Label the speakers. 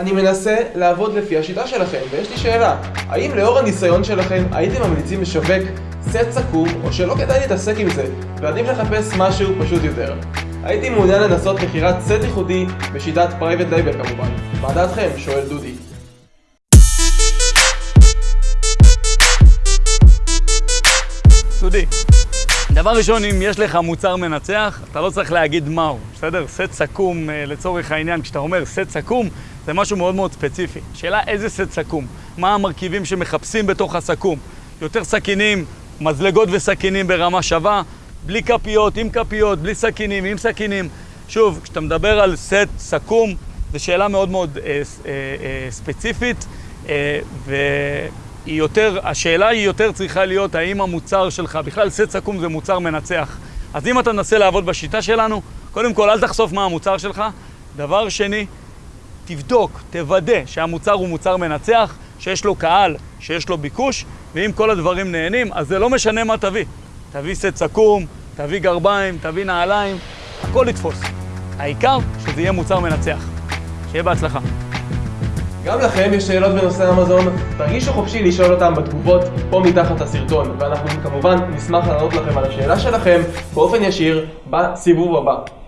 Speaker 1: אני מנסה לעבוד לפי השיטה שלכם, ויש לי שאלה, האם לאור הניסיון שלכם הייתם ממליצים לשווק סט סכו"ם, או שלא כדאי להתעסק עם זה, ועדיף לחפש משהו פשוט יותר? הייתי מעוניין לנסות מכירת סט ייחודי בשיטת private label כמובן. מה דעתכם? שואל דודי.
Speaker 2: דודי, דבר ראשון, אם יש לך מוצר מנצח, אתה לא צריך להגיד מהו, בסדר? סט סכו"ם, אה, לצורך העניין, כשאתה אומר סט סכו"ם, זה משהו מאוד מאוד ספציפי. שאלה איזה סט סכו"ם, מה המרכיבים שמחפשים בתוך הסכו"ם. יותר סכינים, מזלגות וסכינים ברמה שווה, בלי כפיות, עם כפיות, בלי סכינים, עם סכינים. שוב, כשאתה מדבר על סט סכו"ם, זו שאלה מאוד מאוד אה, אה, אה, ספציפית, אה, והיא יותר, השאלה היא יותר צריכה להיות האם המוצר שלך, בכלל סט סכו"ם זה מוצר מנצח. אז אם אתה מנסה לעבוד בשיטה שלנו, קודם כל אל תחשוף מה המוצר שלך. דבר שני, תבדוק, תוודא שהמוצר הוא מוצר מנצח, שיש לו קהל, שיש לו ביקוש, ואם כל הדברים נהנים, אז זה לא משנה מה תביא. תביא סט סכו"ם, תביא גרביים, תביא נעליים, הכל יתפוס. העיקר שזה יהיה מוצר מנצח. שיהיה בהצלחה.
Speaker 1: גם לכם יש שאלות בנושא אמזון? תרגישו חופשי לשאול אותם בתגובות פה מתחת לסרטון, ואנחנו כמובן נשמח לענות לכם על השאלה שלכם באופן ישיר בסיבוב הבא.